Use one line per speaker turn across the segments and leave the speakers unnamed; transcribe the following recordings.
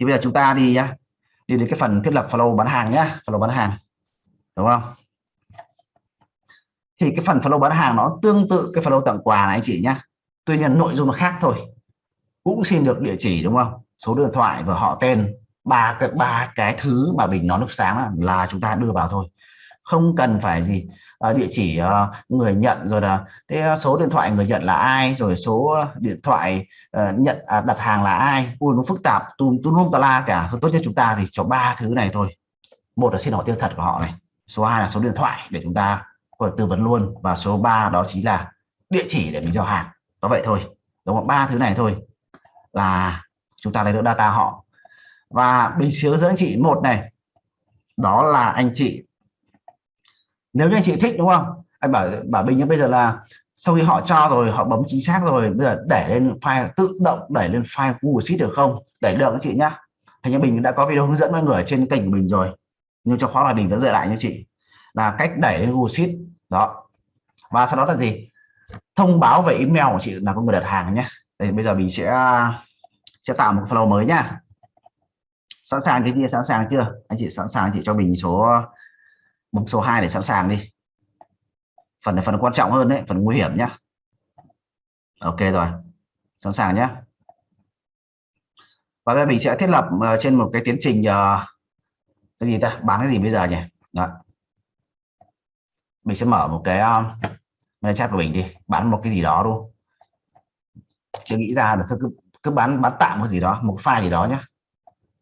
thì bây giờ chúng ta đi nhá. Đi đến cái phần thiết lập flow bán hàng nhá. Flow bán hàng. Đúng không? Thì cái phần flow bán hàng nó tương tự cái flow tặng quà này anh chị nhá. Tuy nhiên nội dung nó khác thôi. Cũng xin được địa chỉ đúng không? Số điện thoại và họ tên. Ba cái ba cái thứ mà bình nó lúc sáng là, chúng ta đưa vào thôi không cần phải gì à, địa chỉ uh, người nhận rồi là thế ờ, số điện thoại người nhận là ai rồi số điện thoại uh, nhận à, đặt hàng là ai. Ui nó phức tạp tùm tùm lum la cả. Tốt nhất chúng ta thì cho ba thứ này thôi. Một là xin hỏi tên thật của họ này số 2 là số điện thoại để chúng ta có thể tư vấn luôn và số 3 đó chính là địa chỉ để mình giao hàng. Đó vậy thôi đúng không? Ba thứ này thôi là chúng ta lấy được data họ. Và bình chứa dẫn anh chị một này đó là anh chị nếu như anh chị thích, đúng không? Anh bảo bảo bình như bây giờ là sau khi họ cho rồi, họ bấm chính xác rồi, bây giờ để lên file, tự động đẩy lên file Google Sheet được không? Đẩy được anh chị nhá. Thành như bình đã có video hướng dẫn mọi người ở trên kênh của mình rồi. Nhưng cho khóa là bình vẫn dạy lại như chị. Là cách đẩy lên Google Sheet. Đó. Và sau đó là gì? Thông báo về email của chị là có người đặt hàng nhé đây, bây giờ mình sẽ sẽ tạo một flow mới nhá. Sẵn sàng cái kia sẵn sàng chưa? Anh chị sẵn sàng anh chị cho mình số bấm số 2 để sẵn sàng đi. Phần này phần quan trọng hơn đấy phần nguy hiểm nhá. Ok rồi sẵn sàng nhé và đây mình sẽ thiết lập ờ, trên một cái tiến trình uh, cái gì ta? Bán cái gì bây giờ nhỉ? Đó. mình sẽ mở một cái ờ, mail chat của mình đi bán một cái gì đó luôn chưa nghĩ ra được cứ cứ bán bán tạm một gì đó một file gì đó nhá.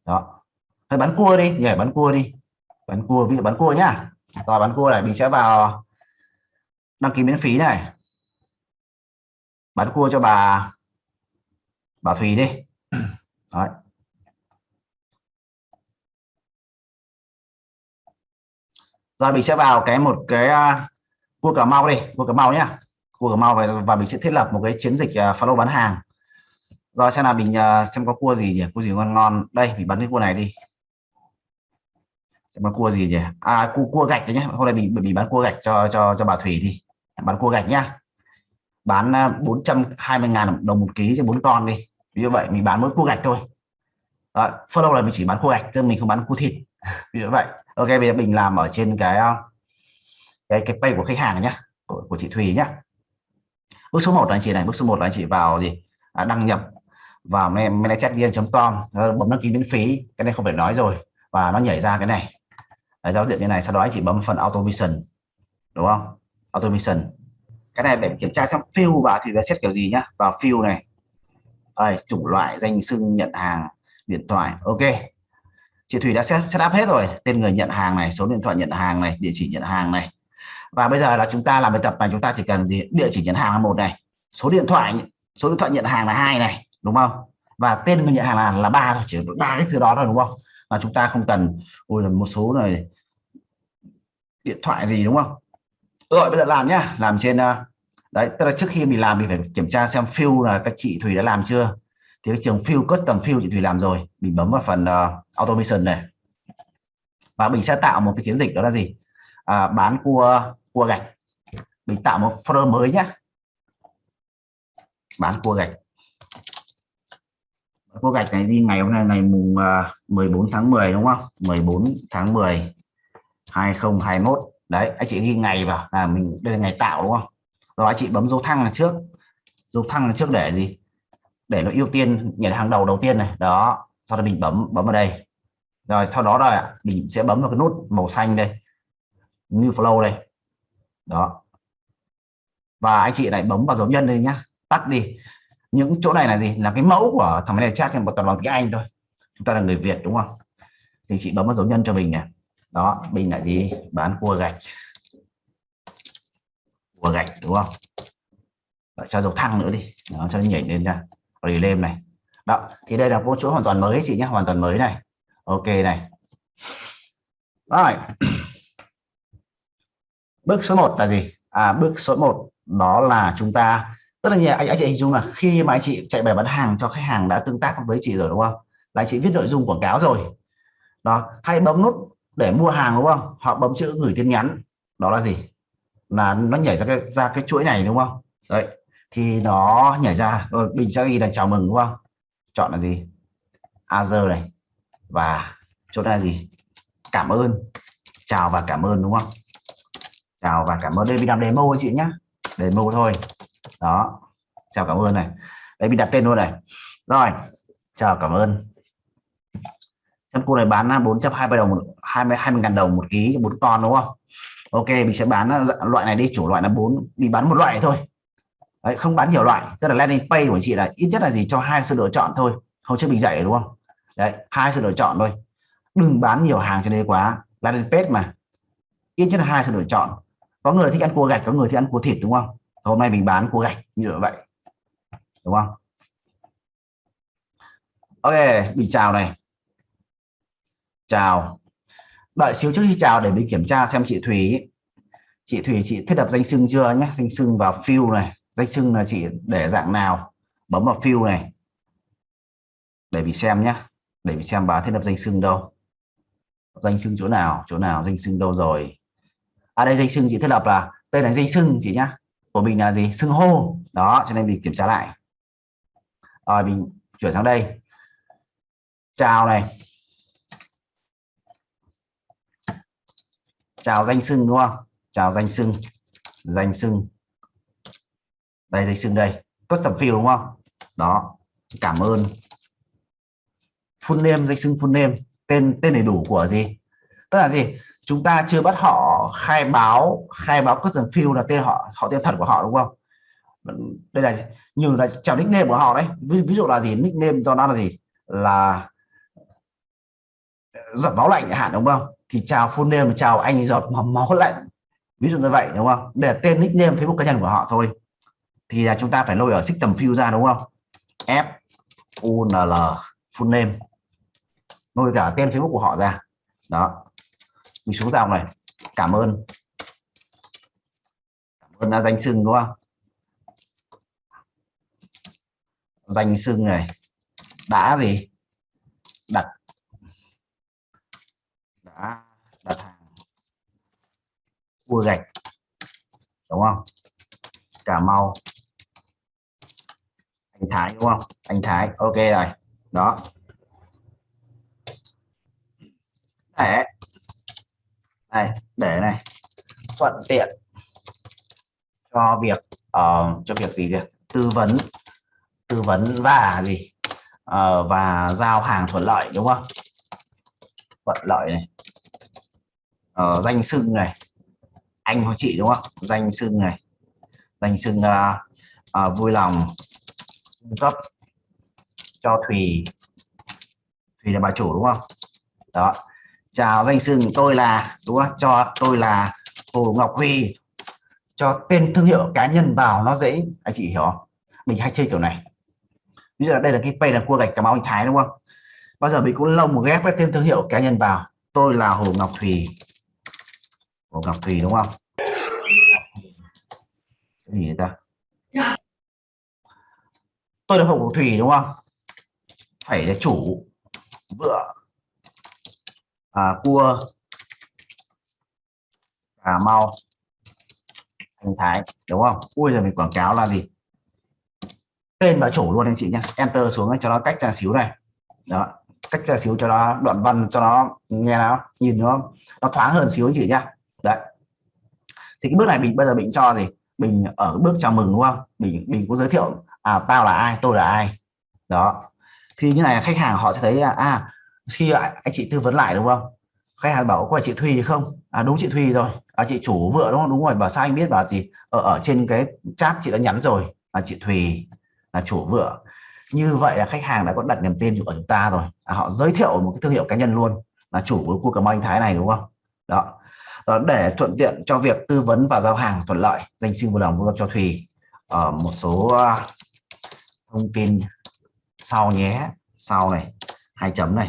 đó. Hay bán cua đi nhảy bán cua đi. Bán cua ví dụ bán cua nhá rồi bán cua này mình sẽ vào đăng ký miễn phí này. Bán cua cho bà bà Thùy đi. Đấy. rồi mình sẽ vào cái một cái uh, cua cà mau đi cua cà mau nhá. Cua cà mau và, và mình sẽ thiết lập một cái chiến dịch à, uh, follow bán hàng. Rồi xem là mình uh, xem có cua gì nhỉ? Cua gì ngon ngon. Đây mình bán cái cua này đi sẽ bán cua gì nhỉ? À cua cua gạch đấy nhé hôm nay mình mình bán cua gạch cho cho cho bà thủy đi. Bán cua gạch nhá. Bán à, 420 ngàn đồng một ký cho bốn con đi. Ví dụ vậy mình bán mỗi cua gạch thôi. Đó, follow là mình chỉ bán cua gạch chứ mình không bán cua thịt. Ví dụ vậy. Ok bây giờ mình làm ở trên cái à, cái cái pay của khách hàng nhé của, của chị Thùy nhé bước số 1 là anh chị này bước số 1 là anh chị vào gì? À, đăng nhập vào managervn.com ờ, bấm đăng ký miễn phí. Cái này không phải nói rồi. Và nó nhảy ra cái này. Đấy, giao diện như này sau đó anh chị bấm phần automation đúng không? Automation. Cái này để kiểm tra xem fill vào thì là xét kiểu gì nhá. Vào fill này. Đây, chủng loại danh xưng nhận hàng điện thoại. Ok. Chị Thủy đã set, set up hết rồi. Tên người nhận hàng này số điện thoại nhận hàng này địa chỉ nhận hàng này. Và bây giờ là chúng ta làm bài tập này chúng ta chỉ cần gì? Địa chỉ nhận hàng là một này. Số điện thoại số điện thoại nhận hàng là hai này đúng không? Và tên người nhận hàng là là ba thôi chỉ ba cái thứ đó thôi đúng không? Là chúng ta không cần ôi một số này điện thoại gì đúng không? Rồi bây giờ làm nhá làm trên ờ, đấy tức là trước khi mình làm mình phải kiểm tra xem fill là các chị Thùy đã làm chưa. Thì cái trường fill custom fill chị Thùy làm rồi mình bấm vào phần uh, automation này. Và mình sẽ tạo một cái chiến dịch đó là gì? À, bán cua cua gạch. Mình tạo một folder mới nhé bán cua gạch cô gạch này gì ngày hôm nay, ngày mùng à, 14 tháng 10 đúng không? 14 tháng 10 2021 đấy, anh chị ghi ngày vào là mình, đây là ngày tạo, đúng không? Rồi anh chị bấm dấu thăng là trước. Dấu thăng là trước để gì? Để nó ưu tiên, nhảy hàng đầu đầu tiên này. Đó, sau đó mình bấm bấm vào đây. Rồi sau đó là mình sẽ bấm vào cái nút màu xanh đây. New flow đây. Đó. Và anh chị lại bấm vào dấu nhân đây nhá. Tắt đi những chỗ này là gì? Là cái mẫu của thằng này chat một toàn bằng tiếng Anh thôi. Chúng ta là người Việt đúng không? Thì chị bấm vào dấu nhân cho mình này. Đó mình là gì? Bán cua gạch. Cua gạch đúng không? Đó, cho dấu thăng nữa đi. Đó, cho nó nhảy lên ra. Rồi lên này. Đó thì đây là một chỗ hoàn toàn mới chị nhé hoàn toàn mới này. Ok này. Rồi. Bước số 1 là gì? À bước số 1 đó là chúng ta tất nhiên anh, anh chị hình dung là khi mà anh chị chạy bài bán hàng cho khách hàng đã tương tác với chị rồi đúng không? Là anh chị viết nội dung quảng cáo rồi. Đó hay bấm nút để mua hàng đúng không? Họ bấm chữ gửi tin nhắn. Đó là gì? Là nó nhảy ra cái ra cái chuỗi này đúng không? Đấy thì nó nhảy ra. Rồi mình sẽ ghi là chào mừng đúng không? Chọn là gì? Azure này. Và chỗ này là gì? Cảm ơn chào và cảm ơn đúng không? Chào và cảm ơn đây mình làm demo anh chị nhé demo thôi đó. Chào cảm ơn này. Đây bị đặt tên luôn này. Rồi chào cảm ơn. Xem cô này bán 420 đồng 20 20 ngàn đồng một ký bốn con đúng không? Ok mình sẽ bán ờ, dạ, loại này đi. Chủ loại là bốn đi bán một loại thôi. Đấy, không bán nhiều loại. Tức là landing page của chị là ít nhất là gì? Cho hai sự lựa chọn thôi. Hôm trước mình dạy đúng không? Đấy hai sự lựa chọn thôi. Đừng bán nhiều hàng cho nên quá. Landing page mà. Ít nhất là hai sự lựa chọn. Có người thích ăn cua gạch có người thích ăn cua thịt đúng không? Hôm nay mình bán cua gạch như vậy. Đúng không? Ok, mình chào này. Chào. Đợi xíu trước khi chào để mình kiểm tra xem chị Thủy chị Thủy chị thiết lập danh sưng chưa nhé? Danh sưng vào fill này. Danh sưng là chị để dạng nào? Bấm vào fill này. Để mình xem nhé. Để mình xem bà thiết lập danh sưng đâu. Danh sưng chỗ nào? Chỗ nào danh sưng đâu rồi? À đây, danh sưng chị thiết lập là tên là danh sưng chị nhá của mình là gì? Xưng hô. Đó, cho nên mình kiểm tra lại. Rồi, mình chuyển sang đây. Chào này. Chào danh xưng, đúng không? Chào danh xưng. Danh xưng. Đây, danh xưng đây. Custom field, đúng không? Đó. Cảm ơn. Full name, danh xưng full name. Tên tên đầy đủ của gì? Tức là gì? Chúng ta chưa bắt họ khai báo khai báo custom field là tên họ họ tên thật của họ đúng không? Đây là như là chào nickname của họ đấy. Ví, ví dụ là gì? Nickname cho nó là gì? Là giọt máu lạnh hạn đúng không? Thì chào full name chào anh giọt máu lạnh. Ví dụ như vậy đúng không? Để tên nickname facebook cá nhân của họ thôi. Thì là chúng ta phải lôi ở system view ra đúng không? F u n l full name. Lôi cả tên facebook của họ ra. Đó. Mình xuống dòng này cảm ơn. Cảm ơn là danh sưng đúng không? Danh sưng này, đã gì? Đặt. Đã đặt hàng. Cua gạch. Đúng không? Cà mau. Anh thái, đúng không? Anh thái, ok rồi. Đó. Để này để này. Thuận tiện cho việc uh, cho việc gì việc tư vấn tư vấn và gì? Uh, và giao hàng thuận lợi đúng không? Thuận lợi này. Uh, danh xưng này. Anh hoặc chị đúng không? Danh xưng này. Danh xưng uh, uh, vui lòng cung cấp cho thùy. Thùy là bà chủ đúng không? Đó chào danh xưng tôi là, đúng không? Cho tôi là hồ ngọc huy. Cho tên thương hiệu cá nhân vào nó dễ, anh chị hiểu không? Mình hay chơi kiểu này. Bây giờ đây là cái pay là cua gạch cà mau anh thái, đúng không? Bao giờ mình cũng lông một ghép cái tên thương hiệu cá nhân vào. Tôi là hồ ngọc thùy. Hồ ngọc thùy, đúng không? Cái gì ta? Tôi là hồ ngọc thùy, đúng không? Phải là chủ. Vựa à, cua. Cà mau. Anh thái đúng không? Ui giờ mình quảng cáo là gì? Tên và chủ luôn anh chị nhé enter xuống cho nó cách ra xíu này. Đó cách ra xíu cho nó đoạn văn cho nó nghe nó nhìn nó nó thoáng hơn xíu anh chị nhá. Đấy. Thì cái bước này mình bây giờ mình cho gì? Mình ở bước chào mừng đúng không? Mình mình cũng giới thiệu à tao là ai tôi là ai. Đó. Thì như này khách hàng họ sẽ thấy à khi anh chị tư vấn lại đúng không? Khách hàng bảo có phải chị Thùy không? À đúng chị Thùy rồi. À chị chủ vợ đúng không? Đúng rồi bảo sao anh biết bảo gì? Ở, ở trên cái chat chị đã nhắn rồi là chị Thùy là chủ vợ như vậy là khách hàng đã có đặt niềm tin của chúng ta rồi. À, họ giới thiệu một cái thương hiệu cá nhân luôn là chủ của cua cà anh thái này đúng không? Đó. đó để thuận tiện cho việc tư vấn và giao hàng thuận lợi danh xin vui lòng cho Thùy. Ở một số thông tin sau nhé. Sau này hai chấm này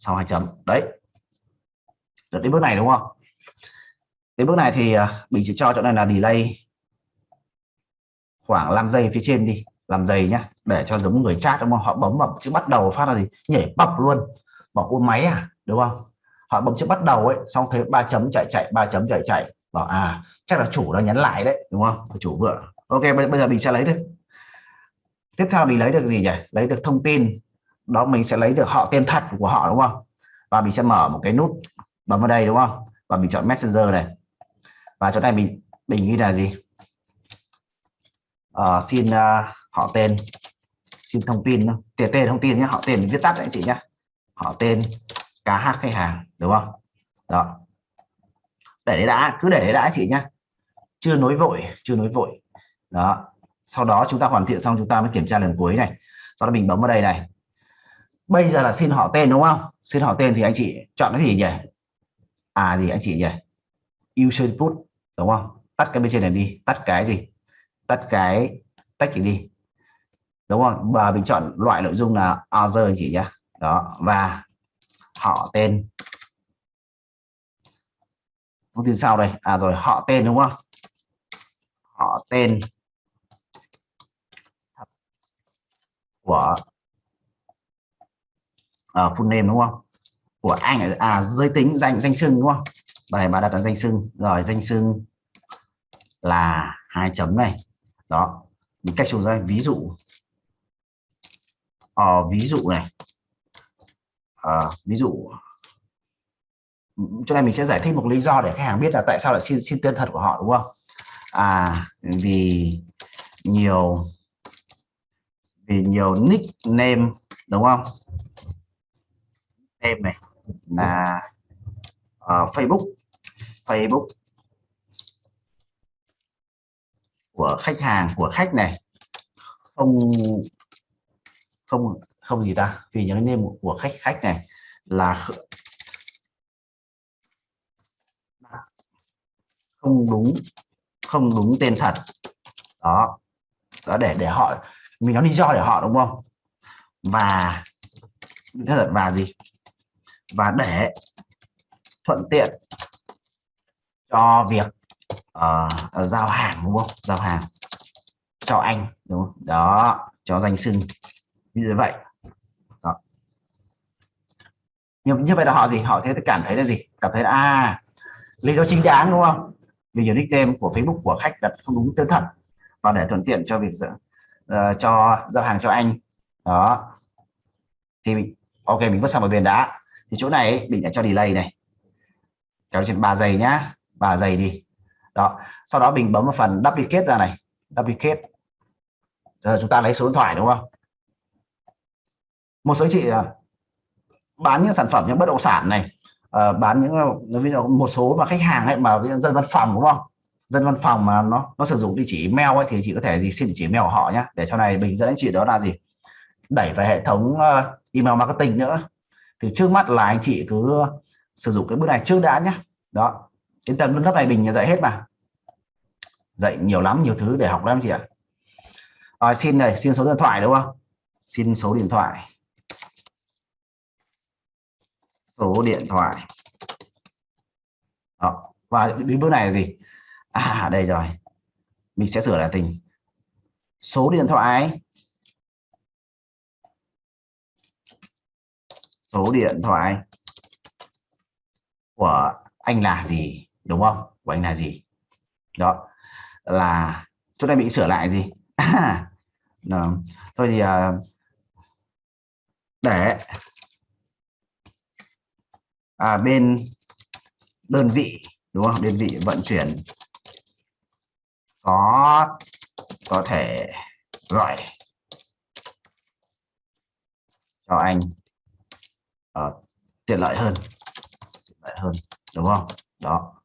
sau hai chấm. Đấy. Được đến bước này, đúng không? Đến bước này thì à, mình sẽ cho chỗ này là delay khoảng 5 giây phía trên đi. Làm giày nhá, để cho giống người chat, đúng không? Họ bấm vào chữ bắt đầu phát là gì? Nhảy bập luôn. Bảo, ô, máy à? Đúng không? Họ bấm chữ bắt đầu ấy, xong thấy ba chấm chạy chạy, ba chấm chạy chạy. Bảo à chắc là chủ đang nhắn lại đấy. Đúng không? Chủ vợ ok bây giờ mình sẽ lấy được. Tiếp theo mình lấy được gì nhỉ? Lấy được thông tin đó mình sẽ lấy được họ tên thật của họ đúng không? Và mình sẽ mở một cái nút bấm vào đây đúng không? Và mình chọn messenger này. Và chỗ này mình mình ghi là gì? À, xin uh, họ tên xin thông tin tên thông tin nhé họ tên viết tắt đấy chị nhé họ tên cá hát khách hàng đúng không? Đó. Để đấy đã cứ để đấy đã chị nhé chưa nối vội chưa nối vội. Đó. Sau đó chúng ta hoàn thiện xong chúng ta mới kiểm tra lần cuối này. Sau đó mình bấm vào đây này bây giờ là xin họ tên đúng không? Xin họ tên thì anh chị chọn cái gì nhỉ? À gì anh chị nhỉ? User input đúng không? Tắt cái bên trên này đi, tắt cái gì? Tắt cái tách chỉ đi. Đúng không? Và mình chọn loại nội dung là other anh chị nhé. Đó, và họ tên. Thông tin sau đây. À rồi, họ tên đúng không? Họ tên. Của uh, full name đúng không? Của anh à giới tính danh danh xưng đúng không? Bài mà đặt là danh xưng. Rồi danh xưng là hai chấm này. Đó một cách xuống ra ví dụ. Ờ, ví dụ này. À, ví dụ. Cho này mình sẽ giải thích một lý do để khách hàng biết là tại sao lại xin xin tên thật của họ đúng không? À vì nhiều vì nhiều nickname đúng không? Em này là uh, Facebook. Facebook của khách hàng của khách này. Không không không gì ta vì những name của khách khách này là không đúng không đúng tên thật. Đó. Đó để để họ mình nói lý do để họ đúng không? Và thật và gì và để thuận tiện cho việc uh, giao hàng đúng không? Giao hàng cho anh đúng không? Đó cho danh sưng như vậy. Đó. như, như vậy là họ gì? Họ sẽ cảm thấy là gì? Cảm thấy là à lý do chính đáng đúng không? Vì nhiều nickname của Facebook của khách đặt không đúng tên thật. Và để thuận tiện cho việc uh, cho giao hàng cho anh. Đó. Thì mình, ok mình vứt sang một bên đã thì chỗ này mình đã cho delay này. Kéo trên 3 giây nhá. 3 giây đi. Đó. Sau đó mình bấm vào phần duplicate ra này. Duplicate. Giờ chúng ta lấy số điện thoại đúng không? Một số chị à, bán những sản phẩm những bất động sản này. Uh, bán những ờ, ví dụ một số mà khách hàng ấy mà dân văn phòng đúng không? Dân văn phòng mà nó nó sử dụng địa chỉ mail ấy thì chị có thể gì xin địa chỉ mail của họ nhé để sau này mình dẫn anh chị đó là gì? Đẩy về hệ thống uh, email marketing nữa thì trước mắt là anh chị cứ sử dụng cái bước này trước đã nhé đó đến tầng lớp này mình dạy hết mà. Dạy nhiều lắm nhiều thứ để học lắm chị ạ. À, xin này xin số điện thoại đúng không? Xin số điện thoại. Số điện thoại. Đó. và đến bước này là gì? À đây rồi. Mình sẽ sửa lại tình. Số điện thoại. Số điện thoại của anh là gì đúng không? Của anh là gì? Đó là chỗ này bị sửa lại gì? Đó. thôi thì à, để à, bên đơn vị đúng không? Đơn vị vận chuyển có có thể gọi cho anh uh, tiện lợi hơn. Tiện lợi hơn đúng không? Đó.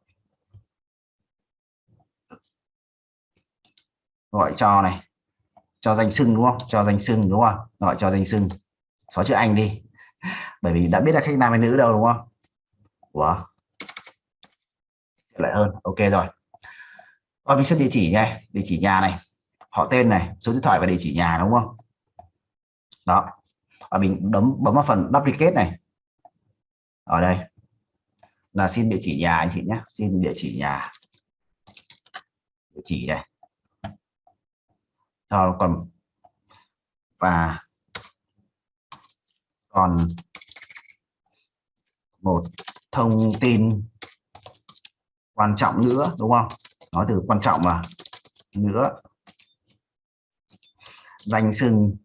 Gọi cho này. Cho danh sưng đúng không? Cho danh sưng đúng không? Gọi cho danh sưng xóa chữ anh đi. Bởi vì đã biết là khách nam hay nữ đâu đúng không? Ủa? lại hơn. Ok rồi. Và mình xin địa chỉ nha địa chỉ nhà này. Họ tên này. Số điện thoại và địa chỉ nhà đúng không? Đó và mình bấm bấm vào phần duplicate này. Ở đây. Là xin địa chỉ nhà anh chị nhé. Xin địa chỉ nhà. Địa chỉ này. Rồi, còn và còn một thông tin quan trọng nữa, đúng không? Nói từ quan trọng mà nữa. Danh sưng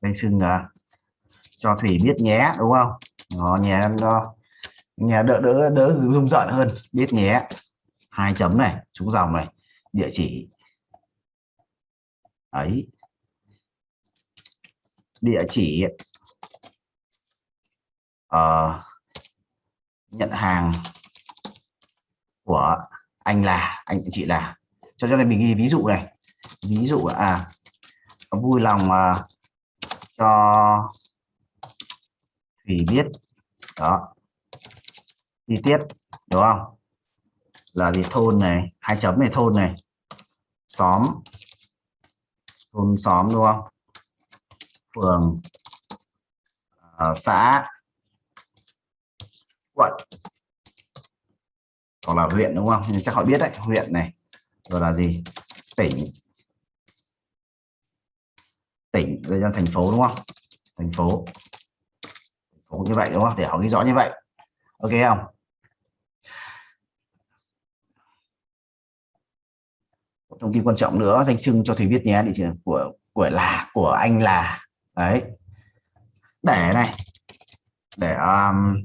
đây sưng à cho thủy biết nhé đúng không? Nó nhé nó nhà đỡ đỡ đỡ rung rợn hơn. Biết nhé. Hai chấm này xuống dòng này địa chỉ. Ấy địa chỉ. Uh, nhận hàng của anh là anh chị là. Cho cho mình ghi ví dụ này. Ví dụ à vui lòng uh, cho thủy biết. Đó. Chi tiết đúng không? Là gì? Thôn này hai chấm này thôn này. Xóm. Thôn xóm đúng không? Phường uh, xã quận. Hoặc là huyện đúng không? Chắc họ biết đấy huyện này. Rồi là gì? Tỉnh đây là thành phố đúng không? Thành phố. Thành phố như vậy đúng không? Để họ ghi rõ như vậy. Ok không? Thông tin quan trọng nữa danh xưng cho thầy biết nhé địa chỉ của của là của anh là. Đấy. Để này. Để um,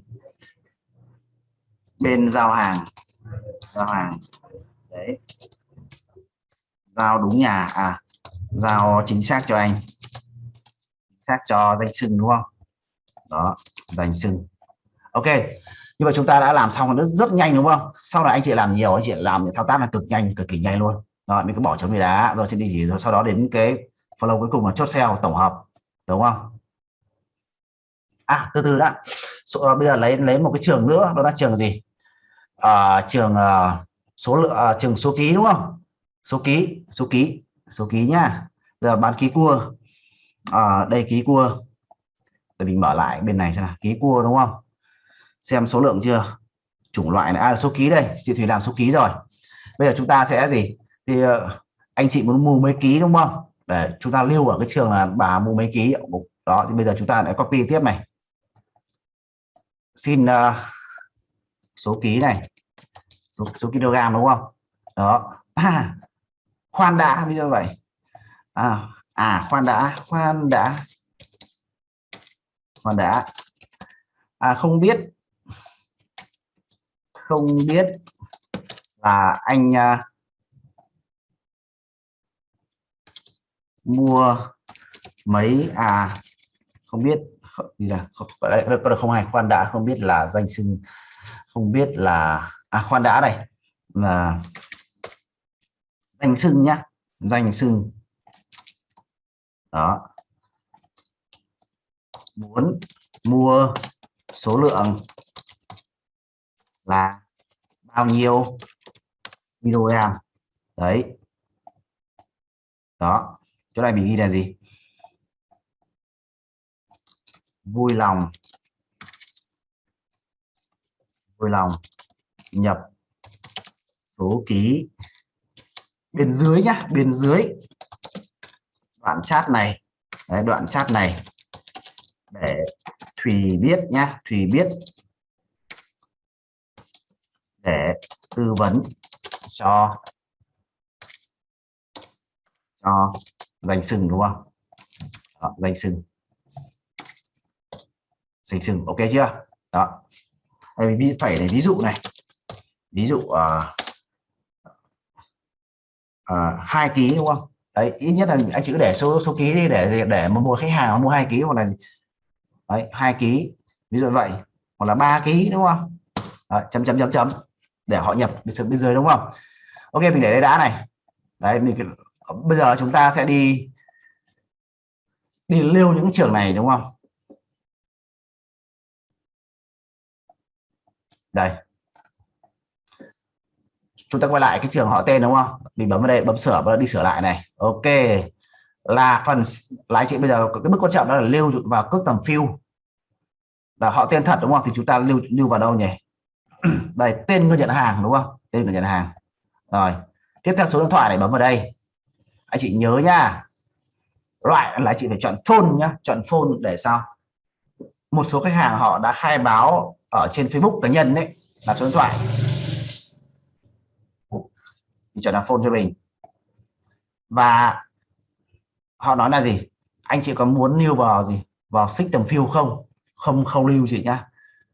bên giao hàng. Giao hàng. Đấy. Giao đúng nhà. À giao chính xác cho anh xác cho danh sưng đúng không? Đó danh sưng. ok như vậy chúng ta đã làm xong rất rất nhanh đúng không? Sau này anh chị làm nhiều anh chị làm những thao tác là cực nhanh cực kỳ nhanh luôn. Rồi mình cứ bỏ chấm đi đá rồi sẽ đi gì rồi sau đó đến cái follow cuối cùng là chốt sale tổng hợp đúng không? À từ từ đã. So, à, bây giờ lấy lấy một cái trường nữa đó là trường gì? À, trường uh, số lượng uh, trường số ký đúng không? Số ký số ký số ký nhá giờ bán ký cua à, đây ký cua. Để mình mở lại bên này xem nào. Ký cua đúng không? Xem số lượng chưa? Chủng loại này. À, số ký đây. Chị thủy làm số ký rồi. Bây giờ chúng ta sẽ gì? Thì ờ, anh chị muốn mua mấy ký đúng không? Để chúng ta lưu ở cái trường là bà mua mấy ký. Đó thì bây giờ chúng ta lại copy tiếp này. Xin uh, số ký này. Số, số kg đúng không? Đó. À, khoan đã bây giờ vậy. À, à khoan đã khoan đã. Khoan đã. À không biết. Không biết là anh à, mua mấy à không biết. Gì là không, không hay. Khoan đã không biết là danh xưng. Không biết là à khoan đã này là danh xưng nhá. Danh xưng đó. Muốn mua số lượng là bao nhiêu kg đấy. Đó. Chỗ này mình ghi là gì? Vui lòng. Vui lòng nhập số ký bên dưới nhá, bên dưới đoạn chat này. Đấy, đoạn chat này. Để Thùy biết nhá Thùy biết. Để tư vấn cho cho danh sừng đúng không? Đó, danh sừng danh sừng ok chưa? Đó. Đây phải này ví dụ này. Ví dụ uh, uh, hai ký đúng không? Đấy ít nhất là anh chỉ để số số ký đi để để mà mua khách hàng mua hai ký hoặc là đấy hai ký ví dụ vậy. Hoặc là ba ký đúng không? Đấy, chấm chấm chấm chấm. Để họ nhập bên dưới đúng không? Ok mình để đây đã này. Đấy mình bây giờ chúng ta sẽ đi đi lưu những trường này đúng không? Đây chúng ta quay lại cái trường họ tên đúng không? Mình bấm vào đây, bấm sửa và đi sửa lại này. Ok. Là phần lái chị bây giờ cái bước quan trọng đó là lưu vào custom field là họ tên thật đúng không? Thì chúng ta lưu lưu vào đâu nhỉ? Đây, tên người nhận hàng đúng không? Tên người nhận hàng. Rồi, tiếp theo số điện thoại này bấm vào đây. Anh chị nhớ nha. Loại là chị phải chọn phone nhá, chọn phone để sao? Một số khách hàng họ đã khai báo ở trên Facebook cá nhân đấy là số điện thoại thì chọn là phone cho mình. Và họ nói là gì? Anh chị có muốn lưu vào gì? Vào system field không? Không không lưu chị nhá.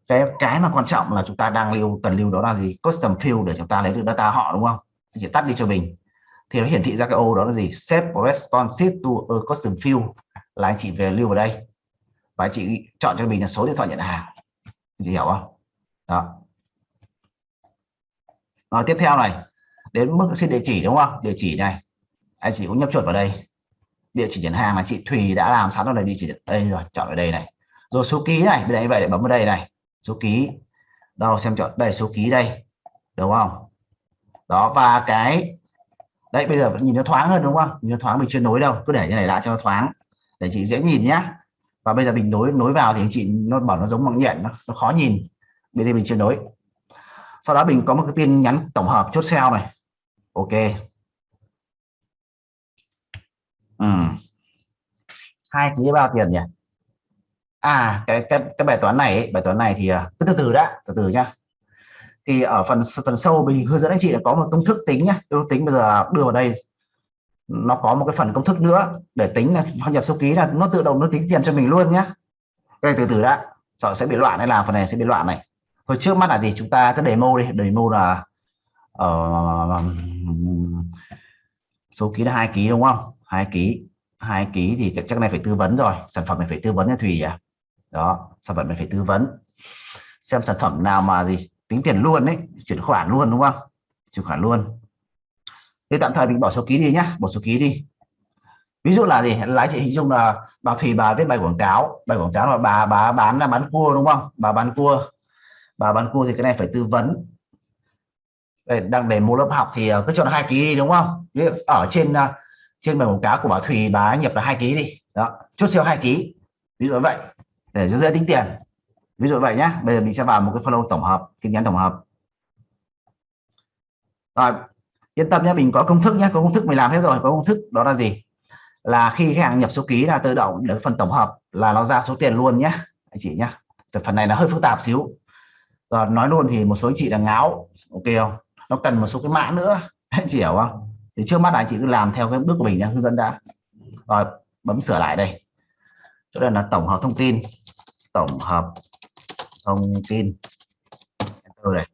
Cái cái mà quan trọng là chúng ta đang lưu, cần lưu đó là gì? Custom field để chúng ta lấy được data họ, đúng không? Chị tắt đi cho mình. Thì nó hiển thị ra cái ô đó là gì? Set responsive to a custom field là anh chị về lưu vào đây. Và anh chị chọn cho mình là số điện thoại nhận hàng. Chị hiểu không? Đó. Rồi, tiếp theo này đến mức xin địa chỉ đúng không? Địa chỉ này. Anh chị cũng nhập chuột vào đây. Địa chỉ nhận hàng mà chị Thùy đã làm sẵn rồi địa chỉ đây rồi chọn ở đây này. Rồi số ký này bên đây vậy để bấm vào đây này. Số ký. Đâu xem chọn đây số ký đây. Đúng không? Đó và cái đấy bây giờ nhìn nó thoáng hơn đúng không? Nhìn nó thoáng mình chưa nối đâu. Cứ để như này đã cho nó thoáng. Để chị dễ nhìn nhá. Và bây giờ mình nối nối vào thì anh chị nó bảo nó giống bằng nhện nó, nó khó nhìn. Bên đây mình chưa nối. Sau đó mình có một cái tin nhắn tổng hợp chốt sale này ok. Ừ. hai ký bao tiền nhỉ? À cái cái cái bài toán này ấy, bài toán này thì à, cứ từ từ đã từ từ nhá. Thì ở phần phần sâu mình hướng dẫn anh chị là có một công thức tính nhá. Công tính bây giờ đưa vào đây. Nó có một cái phần công thức nữa để tính là hoa nhập số ký là nó tự động nó tính tiền cho mình luôn nhá. Đây từ từ đã. Sợ sẽ bị loạn hay làm phần này sẽ bị loạn này. Thôi trước mắt là gì? Chúng ta cứ demo đi. Demo là uh, số ký là hai ký đúng không? Hai ký. Hai ký thì chắc này phải tư vấn rồi. Sản phẩm này phải tư vấn cho thùy à đó sản phẩm này phải tư vấn. Xem sản phẩm nào mà gì tính tiền luôn đấy chuyển khoản luôn đúng không? Chuyển khoản luôn. Thế tạm thời mình bỏ số ký đi nhá bỏ số ký đi. Ví dụ là gì? Lái chị hình dung là bà thùy bà viết bài quảng cáo. Bài quảng cáo là bà bà bán là bán cua đúng không? Bà bán cua. Bà bán cua thì cái này phải tư vấn đây, đang để mua lớp học thì ờ, cứ chọn hai ký đi đúng không? Ở trên ờ, trên bài quảng cáo của bà thùy bà nhập là hai ký đi. Đó chốt siêu hai ký. Ví dụ vậy để cho dễ tính tiền. Ví dụ vậy nhé bây giờ mình sẽ vào một cái follow tổng hợp tin nhắn tổng hợp. Rồi yên tâm nhé mình có công thức nhé có công thức mình làm hết rồi có công thức đó là gì? Là khi khách hàng nhập số ký là tự động đến phần tổng hợp là nó ra số tiền luôn nhé anh chị nhé phần này là hơi phức tạp xíu. Rồi nói luôn thì một số anh chị là ngáo ok không? Nó cần một số cái mã nữa. Anh chị hiểu không? Thì trước mắt anh chị cứ làm theo cái bước của mình nhé hướng dẫn đã. Rồi bấm sửa lại đây. Chỗ đây là tổng hợp thông tin. Tổng hợp thông tin. Enter này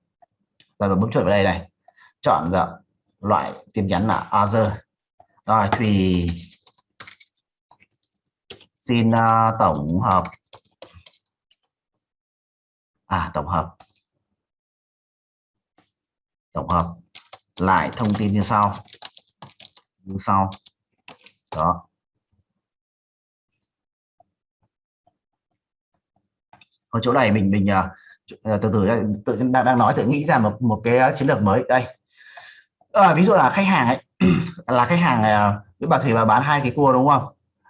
rồi bấm chuột vào đây này. Chọn dạ, loại tin nhắn là other. Rồi thì xin uh, tổng hợp. À tổng hợp tổng hợp lại thông tin như sau. Như sau. Đó. Ở chỗ này mình mình uh, từ từ tự đang đang nói tự nghĩ ra một một cái à, chiến lược mới. Đây. À, ví dụ là khách hàng ấy là khách hàng với bà thủy bà bán hai cái cua đúng không?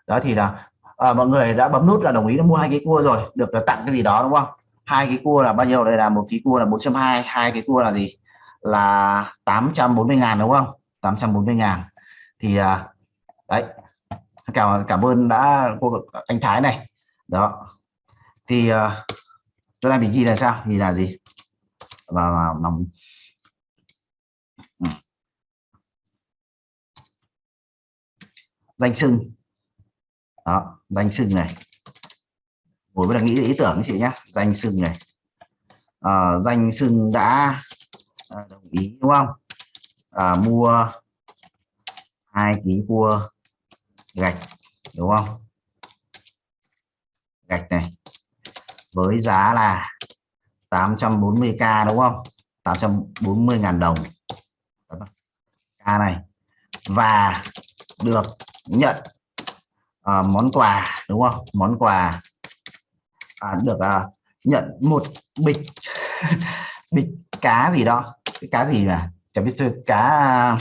Đó thì là à, mọi người đã bấm nút là đồng ý mua hai cái cua rồi được tặng cái gì đó đúng không? Hai cái cua là bao nhiêu? Đây là một cái cua là 420 hai cái cua là gì? Là 840 ngàn đúng không? 840 ngàn. Thì à, đấy cảm cảm ơn đã cô anh Thái này. Đó. Thì cho chỗ này mình ghi là sao? Ghi là gì? Và nòng ừ. danh sưng. Đó danh sưng này. Ngồi với là nghĩ ý tưởng chị nhé danh sưng này. À, danh sưng đã à, đồng ý đúng không? À, mua hai ký cua gạch đúng không? Gạch này với giá là 840k đúng không? 840 ngàn đồng. K này và được nhận uh, món quà đúng không? Món quà à, được uh, nhận một bịch bịch cá gì đó cái cá gì mà chẳng biết cá à,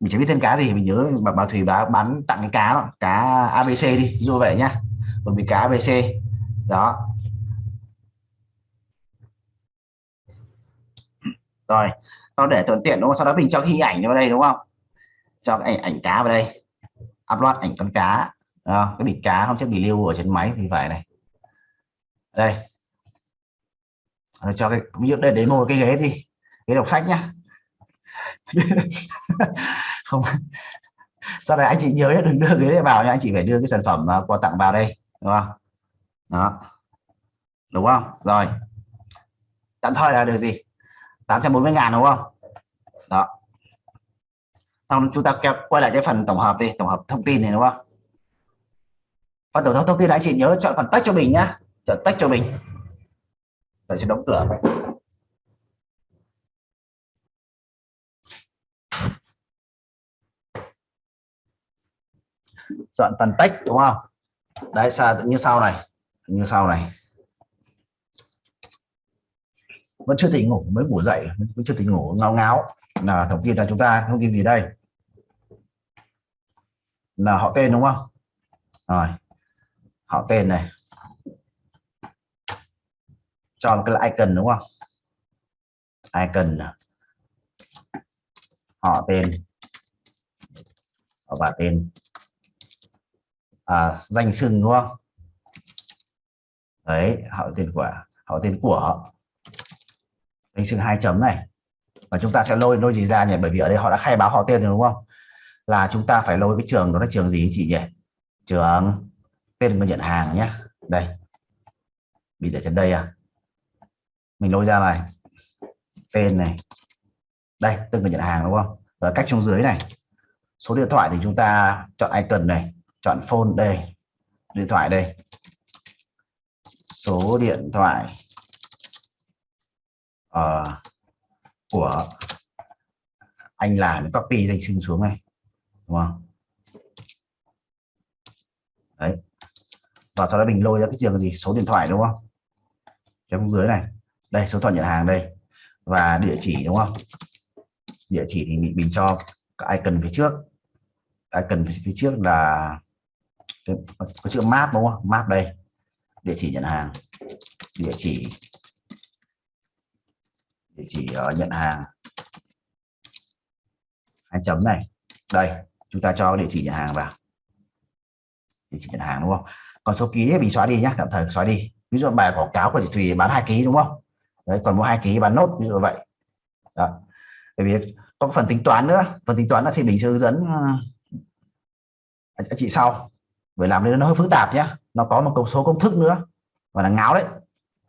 mình chẳng biết tên cá gì mình nhớ bà, bà thủy bà bán tặng cái cá đó. Cá abc đi như vậy nhá. Một vì cá abc đó. Rồi nó để thuận tiện đúng không? Sau đó mình cho hình ảnh vào đây đúng không? Cho ảnh ảnh cá vào đây. Upload ảnh con cá. Đó, cái bịch cá không chắc bị lưu ở trên máy thì phải này. Đây. Nó cho cái ví dụ đây đến một cái ghế đi ghế đọc sách nhá. Không, sau này anh chị nhớ đừng đưa ghế này vào nha anh chị phải đưa cái sản phẩm quà tặng vào đây, đúng không? Đó. Đúng không? Rồi. Tạm thời là được gì? 840 ngàn đúng không? Đó. Xong chúng ta quay lại cái phần tổng hợp đi, tổng hợp thông tin này, đúng không? Phần tổng hợp thông tin anh chị nhớ chọn phần tách cho mình nhá. Chọn tách cho mình. Để sẽ đóng cửa. Chọn phần tách, đúng không? Đấy sao như sau này. Như sau này. Vẫn chưa tỉnh ngủ, mới ngủ dậy, vẫn chưa tỉnh ngủ, ngáo ngáo. Là thông tin là chúng ta thông tin gì đây? Là họ tên đúng không? Rồi. Họ tên này. Cho cái icon đúng không? Icon à. họ tên. Và tên à, danh xưng đúng không? Đấy họ tên của họ tên của danh xưng hai chấm này. Và chúng ta sẽ lôi lôi gì ra nhỉ? Bởi vì ở đây họ đã khai báo họ tên rồi đúng không? Là chúng ta phải lôi cái trường đó là trường gì chị nhỉ? Trường tên người nhận hàng nhé. Đây. Bị để trên đây à? Mình lôi ra này. Tên này. Đây tên người nhận hàng đúng không? Và cách trong dưới này. Số điện thoại thì chúng ta chọn icon này chọn phone đây điện thoại đây. Số điện thoại uh, của anh làm copy danh sinh xuống này đúng không? Đấy. Và sau đó mình lôi ra cái trường gì? Số điện thoại đúng không? Trong dưới này. Đây số điện thoại nhận hàng đây. Và địa chỉ đúng không? Địa chỉ thì mình mình cho cái icon phía trước. Icon phía trước là có chữ map đúng không? Map đây. Địa chỉ nhận hàng. Địa chỉ. Địa chỉ uh, nhận hàng. Hai chấm này. Đây chúng ta cho địa chỉ nhận hàng vào. Địa chỉ nhận hàng đúng không? Còn số ký thì mình xóa đi nhé tạm thời xóa đi. Ví dụ bài quảng cáo của chị Thùy bán hai ký đúng không? Đấy còn mua hai ký bán nốt ví dụ vậy. Đó. bởi vì có phần tính toán nữa. Phần tính toán là thì mình sẽ hướng dẫn uh, chị sau bởi làm nên nó hơi phức tạp nhé nó có một công số công thức nữa. Và là ngáo đấy.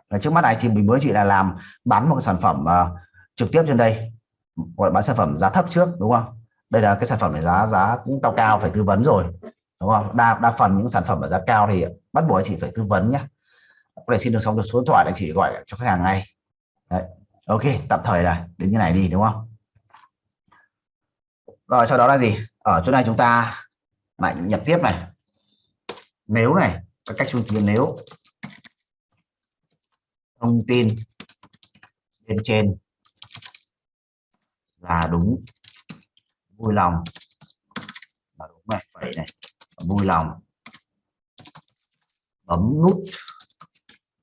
Và trước mắt này thì mình mới chỉ là làm bán một cái sản phẩm uh, trực tiếp trên đây. Gọi bán sản phẩm giá thấp trước đúng không? Đây là cái sản phẩm này giá giá cũng cao cao phải tư vấn rồi. Đúng không? Đa đa phần những sản phẩm ở giá cao thì bắt buộc anh chị phải tư vấn nhé có thể xin được xong được số điện thoại anh chị gọi cho khách hàng ngay. Đấy. ok tạm thời là đến như này đi đúng không? Rồi sau đó là gì? Ở chỗ này chúng ta lại nhập tiếp này nếu này, các cách chúng tiền nếu. Thông tin bên trên là đúng. Vui lòng. Là đúng này, vậy này. Vui lòng. Bấm nút.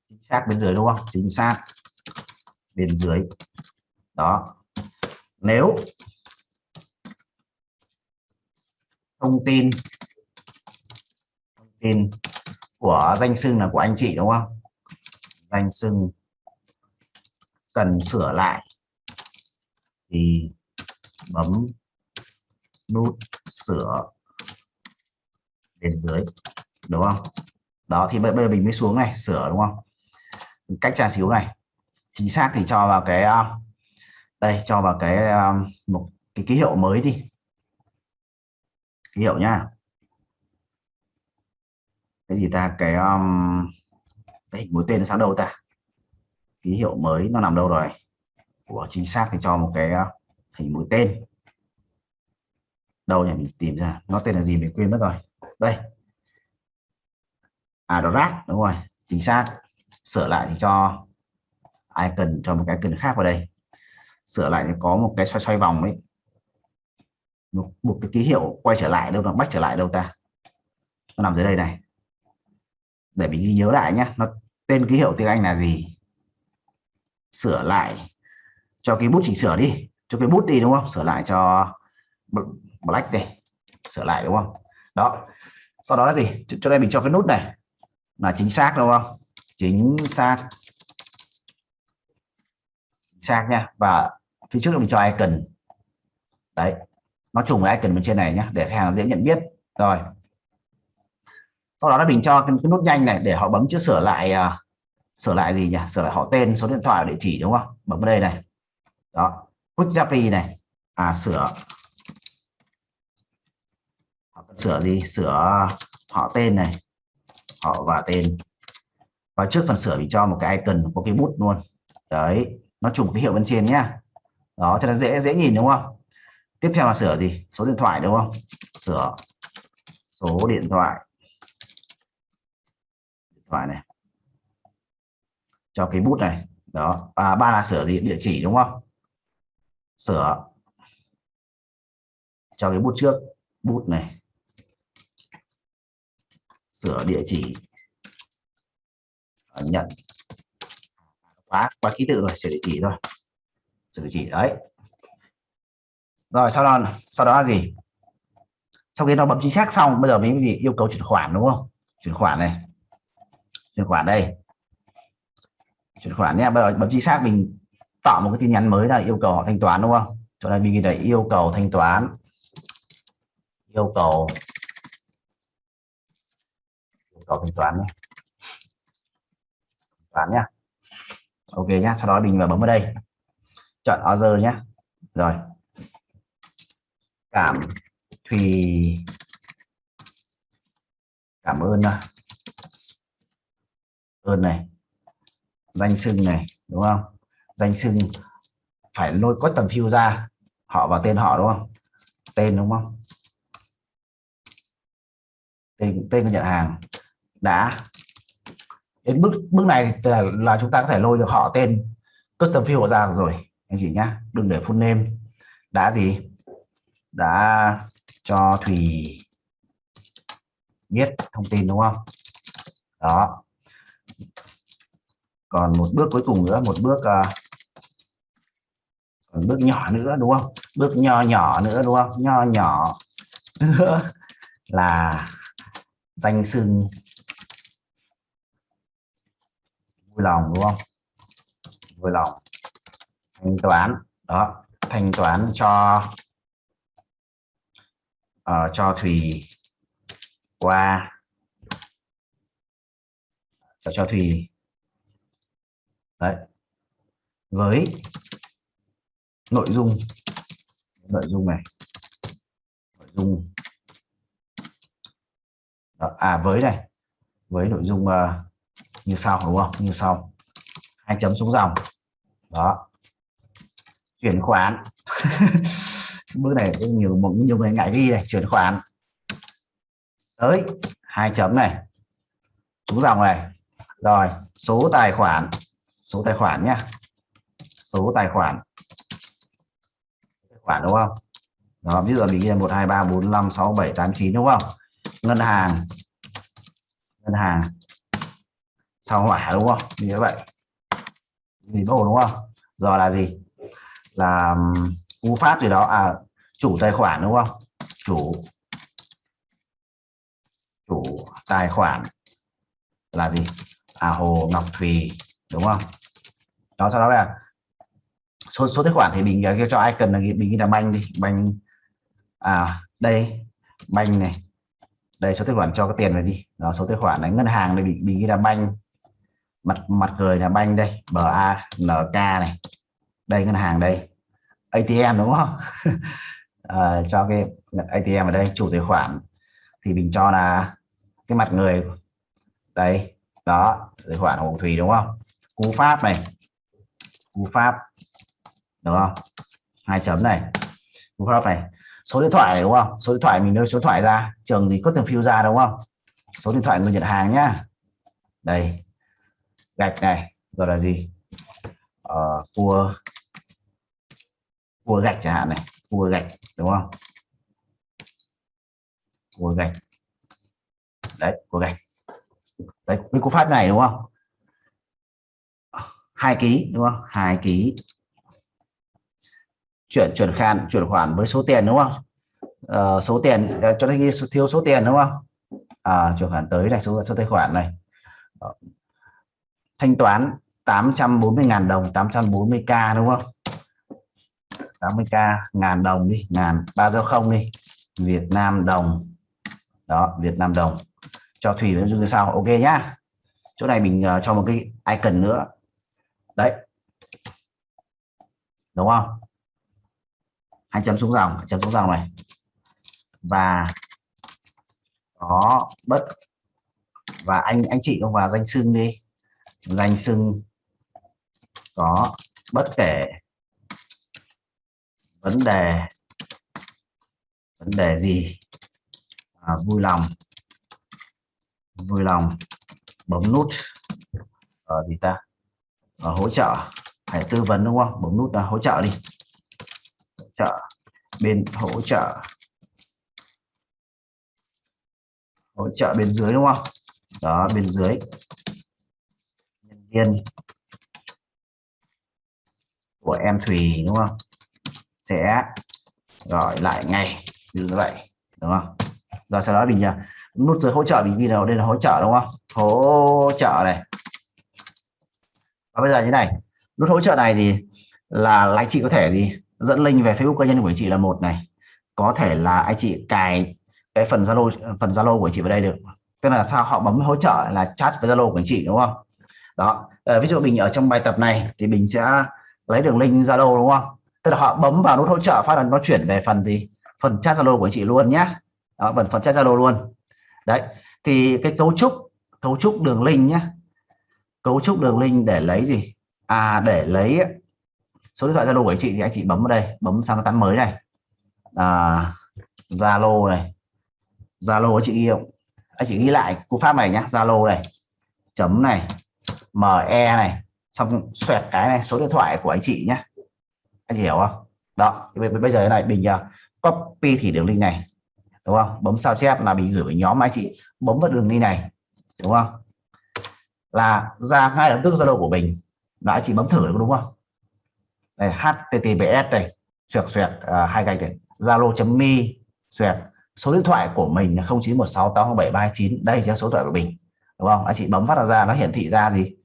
Chính xác bên dưới đúng không? Chính xác bên dưới. Đó. Nếu thông tin tên tin của danh xưng là của anh chị, đúng không? Danh xưng cần sửa lại. Thì bấm nút sửa bên dưới, đúng không? Đó, thì bây giờ mình mới xuống này, sửa, đúng không? Cách trà xíu này. Chính xác thì cho vào cái um, đây, cho vào cái um, một cái ký hiệu mới đi. Ký hiệu nhá cái gì ta cái um, cái hình mũi tên nó sang đâu ta? Ký hiệu mới nó nằm đâu rồi? Của chính xác thì cho một cái uh, hình mũi tên. Đâu nhỉ? Mình tìm ra. Nó tên là gì mình quên mất rồi. Đây. À đó rác đúng rồi. Chính xác. Sửa lại thì cho ai cần cho một cái cần khác vào đây. Sửa lại thì có một cái xoay xoay vòng ấy. Một, một cái ký hiệu quay trở lại đâu nó bách trở lại đâu ta? Nó nằm dưới đây này để mình ghi nhớ lại nhé nó tên ký hiệu tiếng Anh là gì? Sửa lại cho cái bút chỉnh sửa đi. Cho cái bút đi, đúng không? Sửa lại cho black đây sửa lại, đúng không? Đó. Sau đó là gì? Cho đây mình cho cái nút này. Là chính xác, đúng không? Chính xác. Chính xác nha. Và phía trước mình cho icon. Đấy. Nó trùng với icon bên trên này nhé để khách hàng dễ nhận biết. Rồi sau đó là mình cho cái, cái nút nhanh này để họ bấm chữ sửa lại uh, sửa lại gì nhỉ? Sửa lại họ tên số điện thoại địa chỉ đúng không? Bấm vào đây này. Đó. Quick copy này. À sửa. Sửa gì? Sửa họ tên này. Họ và tên. Và trước phần sửa mình cho một cái icon có cái bút luôn. Đấy. Nó trùng cái hiệu bên trên nhá. Đó cho nó dễ dễ nhìn đúng không? Tiếp theo là sửa gì? Số điện thoại đúng không? Sửa số điện thoại phải này. Cho cái bút này đó. À, ba là sửa gì? Địa chỉ đúng không? Sửa. Cho cái bút trước bút này. Sửa địa chỉ. À, nhận. Quá quá ký tự rồi sửa địa chỉ thôi. Sửa địa chỉ đấy. Rồi sau đó sau đó là gì? Sau khi nó bấm chính xác xong bây giờ mình gì? Yêu cầu chuyển khoản đúng không? Chuyển khoản này chuyển khoản đây. Chuyển khoản nhé. Bây giờ bấm chính xác mình tạo một cái tin nhắn mới là yêu cầu họ thanh toán, đúng không? Chỗ này mình ghi là yêu cầu thanh toán. Yêu cầu. Yêu cầu thanh toán nhé. Toán nhá ok nhá. Sau đó mình vào bấm vào đây. Chọn order nhé. Rồi. Cảm thùy. Cảm ơn ơn này. Danh sưng này đúng không? Danh sưng phải lôi có tầm phiêu ra họ vào tên họ đúng không? Tên đúng không? Tên tên của nhận hàng đã. Đến bước bước này là, là chúng ta có thể lôi được họ tên custom field ra rồi. Anh chị nhá đừng để full name. Đã gì? Đã cho thùy biết thông tin đúng không? Đó còn một bước cuối cùng nữa một bước uh, còn bước nhỏ nữa đúng không? Bước nho nhỏ nữa đúng không? Nho nhỏ nữa là danh xưng vui lòng đúng không? Vui lòng. Thanh toán đó. Thanh toán cho uh, cho thùy qua. Cho cho thùy đấy. Với nội dung nội dung này. Nội dung. Đó, à với này. Với nội dung uh, như sau đúng không? Như sau. Hai chấm xuống dòng. Đó. Chuyển khoản. Bước này nhiều một nhiều người ngại ghi này. Chuyển khoản. Tới hai chấm này. Xuống dòng này. Rồi số tài khoản số tài khoản nhá. Số tài khoản. Tài khoản đúng không? Đó, ví dụ mình ghi là một, hai, ba, bốn, năm, sáu, bảy, tám, chín đúng không? Ngân hàng. Ngân hàng. Sao hỏa đúng không? Như vậy. Gì đồ đúng không? Giờ là gì? Là cú pháp gì đó. À chủ tài khoản đúng không? Chủ. Chủ tài khoản là gì? À hồ ngọc thùy đúng không? Đó sau đó là số số tài khoản thì mình à, cái cho ai cần là mình ghi là banh đi. Banh à đây banh này. Đây số tài khoản cho cái tiền này đi. Đó số tài khoản này. Ngân hàng này bị mình ghi là banh. Mặt mặt cười là banh đây. Ba nk này. Đây ngân hàng đây. ATM đúng không? À, cho cái ATM ở đây chủ tài khoản. Thì mình cho là cái mặt người. Đây đó tài khoản hồng thủy đúng không? Cú pháp này. Cú pháp đúng không? Hai chấm này. Cú pháp này. Số điện thoại này, đúng không? Số điện thoại mình đưa số điện thoại ra. Trường gì có từng phiêu ra đúng không? Số điện thoại người nhận hàng nhá. Đây. Gạch này. Rồi là gì? Ờ, cua. Cua gạch chẳng hạn này. Cua gạch đúng không? Cua gạch. Đấy cua gạch. Đấy cái cú pháp này đúng không? Hai ký đúng không? Hai ký. Chuyển chuyển khoản chuyển khoản với số tiền đúng không? À, số tiền ờ, cho thanh thiếu số tiền đúng không? À, chuyển khoản tới này số số tài khoản này. Thanh toán 840.000 đồng 840k đúng không? 80k ngàn đồng đi ngàn ba giao không đi. Việt Nam đồng. Đó Việt Nam đồng. Cho thủy với dung như sau ok nhá. Chỗ này mình uh, cho một cái icon nữa đấy. Đúng không? Hai chấm xuống dòng chấm xuống dòng này. Và có bất. Và anh anh chị không vào danh xưng đi. Danh xưng có bất kể. Vấn đề. Vấn đề gì? À, vui lòng. Vui lòng. Bấm nút. Ở gì ta? Ở hỗ trợ à? hãy tư vấn đúng không? Bấm nút là hỗ trợ đi. Hỗ trợ. Bên hỗ trợ. Hỗ trợ bên dưới đúng không? Đó bên dưới. Nhân viên của em Thùy đúng không? Sẽ gọi lại ngay. Như vậy đúng không? Rồi sau đó mình à, nút dưới hỗ trợ mình ghi đây là hỗ trợ đúng không? Hỗ trợ này và bây giờ như này nút hỗ trợ này thì là anh chị có thể gì dẫn link về Facebook cá nhân của anh chị là một này. Có thể là anh chị cài cái phần Zalo phần Zalo của anh chị vào đây được. Tức là sao họ bấm hỗ trợ là chat với Zalo của anh chị đúng không? Đó à, ví dụ mình ở trong bài tập này thì mình sẽ lấy đường link Zalo đúng không? Tức là họ bấm vào nút hỗ trợ phát là nó chuyển về phần gì? Phần chat Zalo của anh chị luôn nhé đó phần phần chat Zalo luôn. Đấy thì cái cấu trúc cấu trúc đường link nhé cấu trúc đường link để lấy gì? À để lấy số điện thoại Zalo của anh chị thì anh chị bấm vào đây bấm sang cái tán mới này. À, Zalo này. Zalo anh chị ghi không? Anh chị ghi lại cú pháp này nhá Zalo này chấm này ME này xong xoẹt cái này số điện thoại của anh chị nhé anh chị hiểu không? Đó bây giờ này mình uh, copy thì đường link này đúng không? Bấm sao chép là mình gửi với nhóm anh chị bấm vào đường link này đúng không? Là ra ngay lập tức zalo của mình. Đã anh chị bấm thử được đúng không? Này https này xoẹt xoẹt uh, hai gạch này. Zalo.me xoẹt. Số điện thoại của mình là 0916807329 đây là số điện thoại của mình đúng không? Anh chị bấm phát ra nó hiển thị ra gì?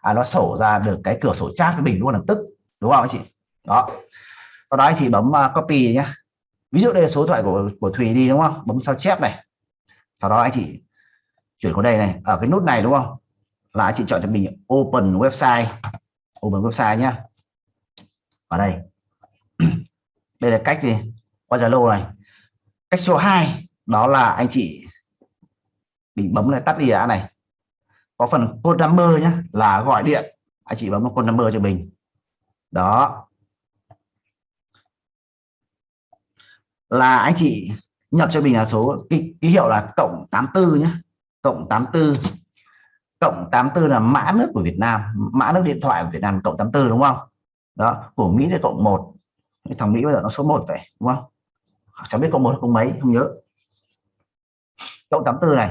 À, nó sổ ra được cái cửa sổ chat với mình luôn lập tức đúng không anh chị? Đó. Sau đó anh chị bấm uh, copy nhé ví dụ đây là số điện thoại của của Thùy đi đúng không? Bấm sao chép này. Sau đó anh chị chuyển qua đây này ở cái nút này đúng không? Là anh chị chọn cho mình open website. Open website nhá. Ở đây. Đây là cách gì? Qua Zalo này. Cách số 2 đó là anh chị mình bấm này tắt đi đã này. Có phần code number nhé là gọi điện. Anh chị bấm vào code number cho mình. Đó. Là anh chị nhập cho mình là số ký, ký hiệu là cộng 84 nhé cộng 84 cộng 84 là mã nước của Việt Nam, mã nước điện thoại của Việt Nam cộng 84 đúng không? Đó, của Mỹ là cộng 1 thằng Mỹ bây giờ nó số 1 vậy đúng không? Chẳng biết cộng 1 cộng mấy, không nhớ. Cộng 84 này,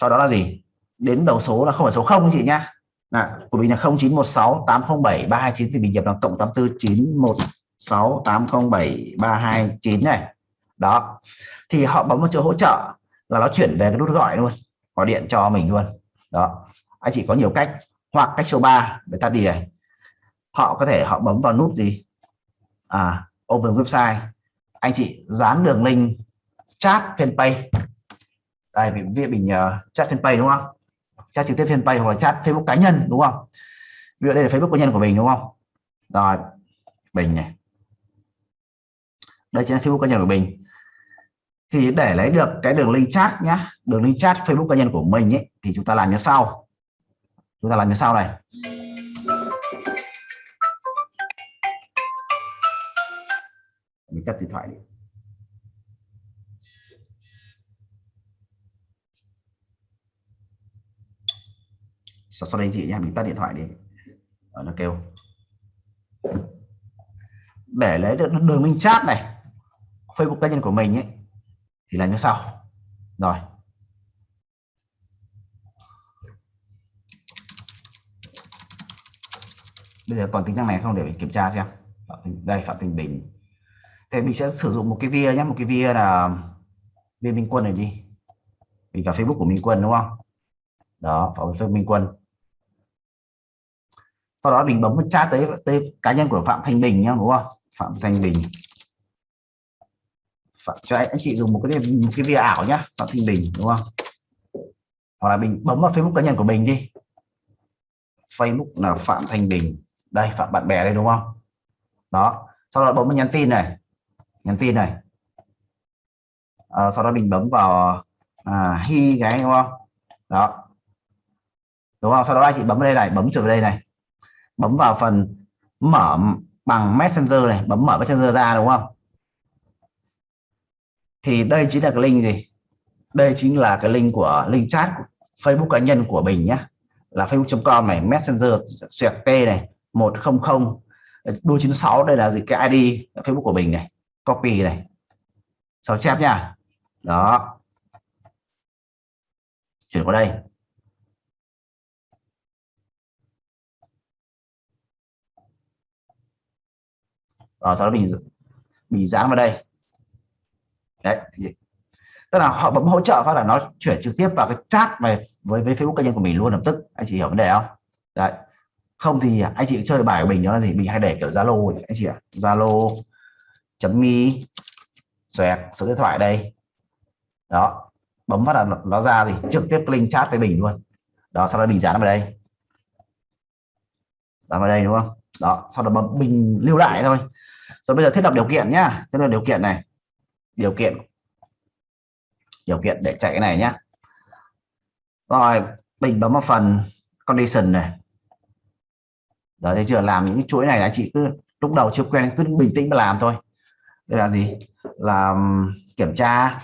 sau đó là gì? Đến đầu số là không phải số 0 chị nhá. Là của mình là 0916 807 329 thì mình nhập là cộng 84 916 807 329 này. Đó, thì họ bấm vào chữ hỗ trợ là nó chuyển về cái nút gọi luôn, gọi điện cho mình luôn. Đó anh chị có nhiều cách hoặc cách số 3 để ta đi này. Họ có thể họ bấm vào nút gì? À open website. Anh chị dán đường link chat fanpage. Đây mình viết mình uh, chat fanpage đúng không? Chat trực tiếp fanpage hoặc là chat facebook cá nhân đúng không? Ví dụ đây là facebook cá nhân của mình đúng không? Rồi mình này. Đây chính là facebook cá nhân của mình. Thì để lấy được cái đường link chat nhá đường link chat facebook cá nhân của mình ấy thì chúng ta làm như sau chúng ta làm như sau này. Mình tắt điện thoại đi. Sau, sau đây chị nhé mình tắt điện thoại đi. Ở nó kêu. Để lấy được đường minh chat này Facebook cá nhân của mình ấy thì là như sau. Rồi. Bây giờ còn tính năng này không? Để mình kiểm tra xem. Đây phạm tình bình. Thì mình sẽ sử dụng một cái via nhé. Một cái via là via minh quân này đi. Mình vào facebook của minh quân đúng không? Đó vào facebook minh quân. Sau đó mình bấm chat tới, tới cá nhân của phạm thanh bình nhá đúng không? Phạm thanh bình. Phạm, cho anh, anh chị dùng một cái một cái via ảo nhá phạm thanh bình đúng không? Hoặc là mình bấm vào Facebook cá nhân của mình đi. Facebook là Phạm Thanh Bình đây Phạm bạn bè đây đúng không? Đó. Sau đó bấm vào nhắn tin này. Nhắn tin này. À, sau đó mình bấm vào à, hi cái đúng không? Đó. Đúng không? Sau đó anh chị bấm vào đây này bấm chuột vào đây này. Bấm vào phần mở bằng messenger này bấm mở messenger ra đúng không? Thì đây chính là cái link gì? Đây chính là cái link của link chat của Facebook cá nhân của mình nhé là facebook.com này messenger xuyệt t này. 100 đuôi 96 đây là gì cái ID Facebook của mình này, copy này. Sao chép nha đó. Chuyển qua đây. Rồi sau đó mình mình dán vào đây. Đấy tức là họ bấm hỗ trợ phát là nó chuyển trực tiếp vào cái chat về, với với Facebook cá nhân của mình luôn lập tức. Anh chị hiểu vấn đề không? Đấy không thì anh chị chơi bài của mình đó là gì? Mình hay để kiểu Zalo anh chị ạ, Zalo chấm mi, xoẹt, số điện thoại đây. Đó, bấm phát là nó ra thì trực tiếp link chat với mình luôn. Đó, sau đó mình dán vào đây. Dán vào đây, đúng không? Đó, sau đó bấm, mình lưu lại thôi. Rồi bây giờ thiết lập điều kiện nhá. Thiết lập điều kiện này. Điều kiện. Điều kiện để chạy cái này nhá. Rồi, mình bấm vào phần condition này đó thấy chưa? Làm những chuỗi này là chị cứ lúc đầu chưa quen cứ bình tĩnh mà làm thôi. Đây là gì? Là kiểm tra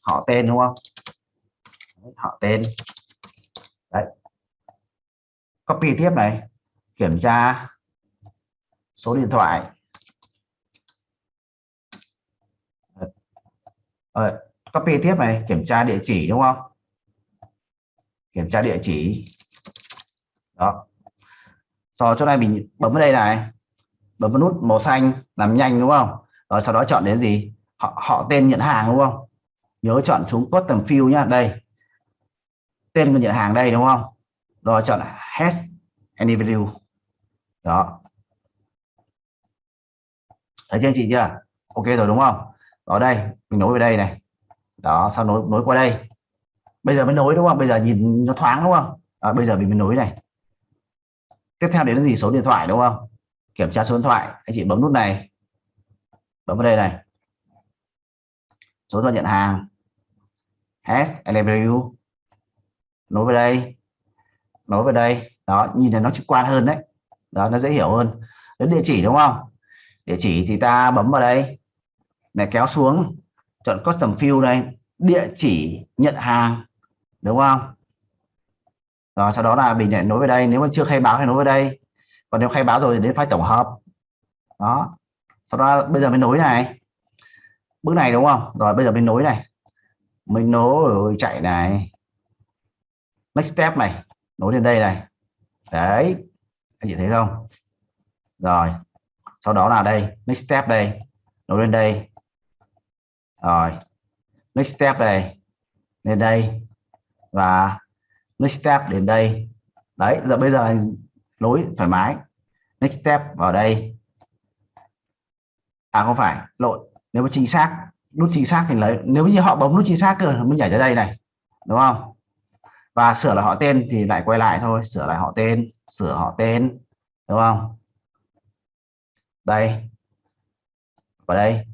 họ tên đúng không? Họ tên. Đấy. Copy tiếp này. Kiểm tra số điện thoại. Ờ, copy tiếp này. Kiểm tra địa chỉ đúng không? Kiểm tra địa chỉ. Đó rồi chỗ này mình bấm vào đây này. Bấm vào nút màu xanh làm nhanh đúng không? Rồi sau đó chọn đến gì? Họ họ tên nhận hàng đúng không? Nhớ chọn chúng tầm field nhá. Đây. Tên người nhận hàng đây đúng không? Rồi chọn has individual đó. Thấy chưa anh chị chưa? Ok rồi đúng không? Đó đây. Mình nối về đây này. Đó sau nối nối qua đây. Bây giờ mới nối đúng không? Bây giờ nhìn nó thoáng đúng không? À, bây giờ mình mới nối này tiếp theo đến là gì? Số điện thoại, đúng không? Kiểm tra số điện thoại. Anh chị bấm nút này. Bấm vào đây này. Số điện thoại nhận hàng. Has LW nối vào đây. Nối vào đây. Đó, nhìn là nó trực quan hơn đấy. Đó, nó dễ hiểu hơn. Đến địa chỉ, đúng không? Địa chỉ thì ta bấm vào đây. Này, kéo xuống. Chọn custom field này. Địa chỉ nhận hàng, đúng không? Rồi, sau đó là mình lại nối về đây, nếu mà chưa khai báo thì nối về đây. Còn nếu khai báo rồi thì đến file tổng hợp. Đó. Sau đó bây giờ mình nối này. Bước này đúng không? Rồi, bây giờ mình nối này. Mình nối chạy này. Next step này. Nối lên đây này. Đấy. Anh chị thấy không? Rồi. Sau đó là đây. Next step đây. Nối lên đây. Rồi. Next step đây. Lên đây. Và next step đến đây. Đấy, giờ bây giờ lối thoải mái. Next step vào đây. À không phải lộn nếu mà chính xác, nút chính xác thì lấy nếu như họ bấm nút chính xác cơ mới nhảy ra đây này. Đúng không? Và sửa lại họ tên thì lại quay lại thôi. Sửa lại họ tên, sửa họ tên. Đúng không? Đây. Vào đây.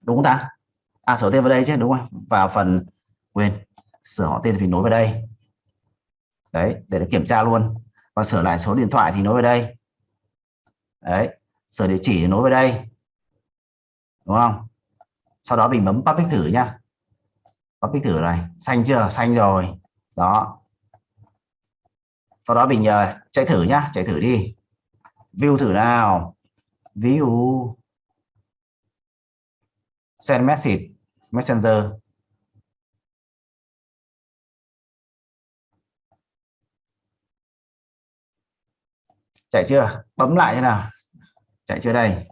Đúng không ta? À sửa tên vào đây chứ, đúng không? Vào phần quên sửa họ tên thì nối vào đây. Đấy để kiểm tra luôn. Và sửa lại số điện thoại thì nối vào đây. Đấy sửa địa chỉ thì nối vào đây. Đúng không? Sau đó mình bấm public thử nhá. Public thử này. Xanh chưa? Xanh rồi. Đó. Sau đó mình uh, chạy thử nhá. Chạy thử đi. View thử nào. View. Send message. Messenger. Chạy chưa? Bấm lại thế nào. Chạy chưa đây?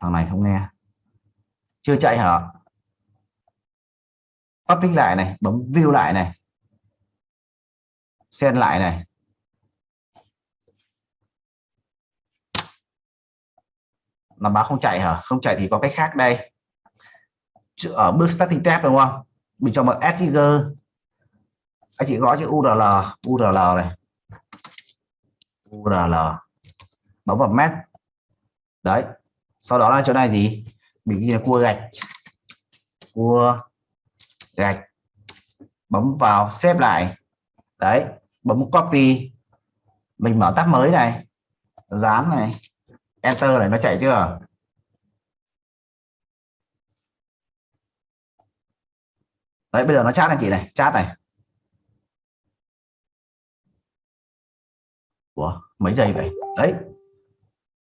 Thằng này không nghe. Chưa chạy hả? Public lại này, bấm view lại này. Xem lại này. Làm báo không chạy hả? Không chạy thì có cách khác đây. Ở bước starting tab đúng không? Mình cho một add trigger anh chị gõ chữ URL URL này. URL bấm vào mét đấy. Sau đó là chỗ này gì? Mình ghi là cua gạch. Cua gạch. Bấm vào xếp lại. Đấy. Bấm copy. Mình mở tab mới này. Dán này. Enter này, nó chạy chưa? Đấy, bây giờ nó chat anh chị này. Chat này. Của mấy giây vậy? Đấy.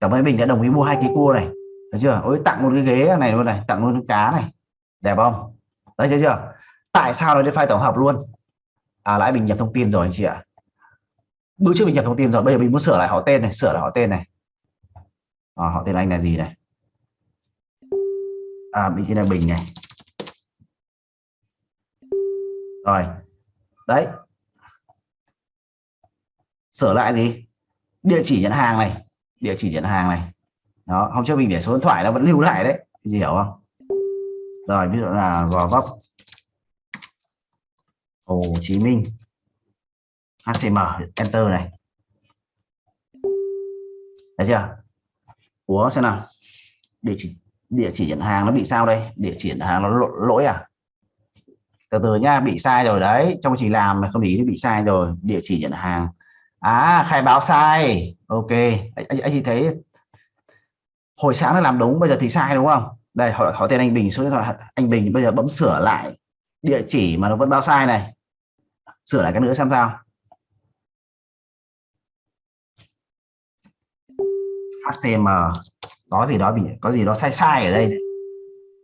Cảm ơn mình đã đồng ý mua hai cái cua này. Thấy chưa? Ôi tặng một cái ghế này luôn này tặng luôn cái cá này. Đẹp không? Đấy thấy chưa? Tại sao nó đến file tổng hợp luôn? À lại mình nhập thông tin rồi anh chị ạ? Bữa trước mình nhập thông tin rồi bây giờ mình muốn sửa lại họ tên này sửa lại họ tên này. À, họ tên anh là gì này? À mình là bình này. Rồi. Đấy sửa lại gì? Địa chỉ nhận hàng này. Địa chỉ nhận hàng này. Đó không cho mình để số điện thoại nó vẫn lưu lại đấy. Gì hiểu không? Rồi, ví dụ là gò vấp. Hồ Chí Minh. HCM enter này. Thấy chưa? Ủa, xem nào. Địa chỉ địa chỉ nhận hàng nó bị sao đây? Địa chỉ nhận hàng nó lỗi à? Từ từ nha bị sai rồi đấy. Trong chỉ làm mà không ý thì bị sai rồi. Địa chỉ nhận hàng à khai báo sai. Ok. Anh, anh chị thấy hồi sáng nó làm đúng bây giờ thì sai đúng không? Đây hỏi, hỏi tên anh Bình số điện thoại anh Bình bây giờ bấm sửa lại địa chỉ mà nó vẫn báo sai này. Sửa lại cái nữa xem sao. HCM có gì đó bị có gì đó sai sai ở đây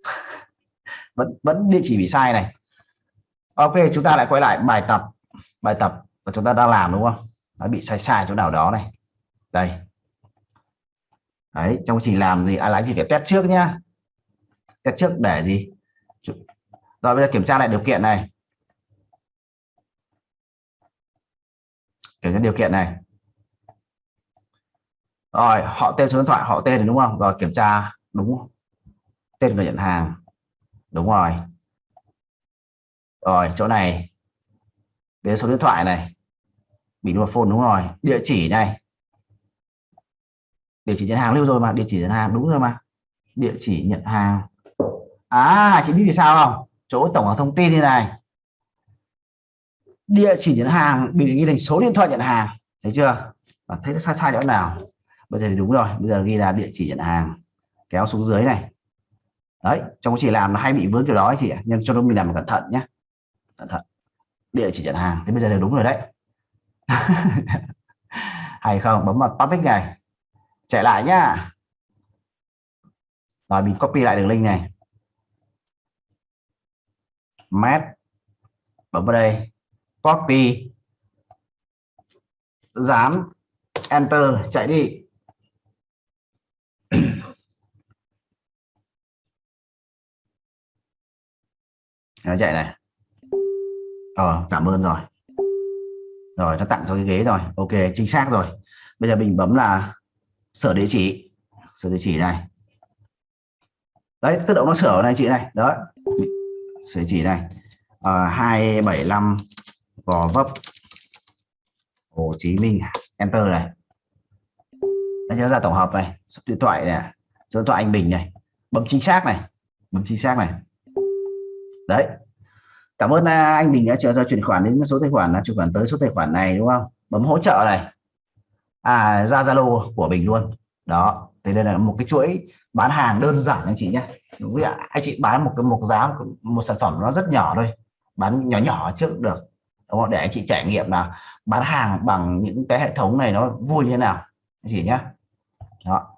vẫn vẫn địa chỉ bị sai này. Ok chúng ta lại quay lại bài tập bài tập mà chúng ta đang làm đúng không? Nó bị sai sai chỗ nào đó này. Đây. Đấy, trong trình làm gì à lái gì phải test trước nhá. Test trước để gì? Rồi, bây giờ kiểm tra lại điều kiện này. Kiểm tra điều kiện này. Rồi, họ tên số điện thoại, họ tên đúng không? Rồi, kiểm tra đúng tên người nhận hàng. Đúng rồi. Rồi, chỗ này. Đến số điện thoại này bị phone đúng rồi. Địa chỉ này. Địa chỉ nhận hàng lưu rồi mà, địa chỉ nhận hàng đúng rồi mà. Địa chỉ nhận hàng. À chị biết vì sao không? Chỗ tổng hợp thông tin như này. Địa chỉ nhận hàng bị ghi thành số điện thoại nhận hàng. Thấy chưa? Và thấy sai sai chỗ nào? Bây giờ thì đúng rồi, bây giờ ghi là địa chỉ nhận hàng. Kéo xuống dưới này. Đấy, trong quá trình làm nó hay bị vướng kiểu đó chị ạ. Nhưng cho nên mình làm cẩn thận nhé cẩn thận. Địa chỉ nhận hàng. Thì bây giờ là đúng rồi đấy. hay không? Bấm vào topic này. Chạy lại nhá. Rồi, mình copy lại đường link này. Mát bấm vào đây. Copy. Dán. Enter. Chạy đi. Nó chạy này. Ờ cảm ơn rồi rồi nó tặng cho cái ghế rồi. Ok chính xác rồi. Bây giờ mình bấm là sửa địa chỉ. Sửa địa chỉ này. Đấy tự động nó sửa này chị này. Đó. Sửa địa chỉ này. À, 275 gò vấp. Hồ Chí Minh. Enter này. Nó nhớ ra tổng hợp này. Số điện thoại này. Số điện thoại anh Bình này. Bấm chính xác này. Bấm chính xác này. Đấy cảm ơn à, anh Bình đã chờ ra chuyển khoản đến số tài khoản là chuyển khoản tới số tài khoản này đúng không? Bấm hỗ trợ này. À ra Zalo của mình luôn. Đó thì đây là một cái chuỗi bán hàng đơn giản anh chị nhé. Với anh chị bán một cái một giá một, một sản phẩm nó rất nhỏ thôi bán nhỏ nhỏ trước được đúng không? Để anh chị trải nghiệm là bán hàng bằng những cái hệ thống này nó vui như thế nào anh chị nhé. Đó.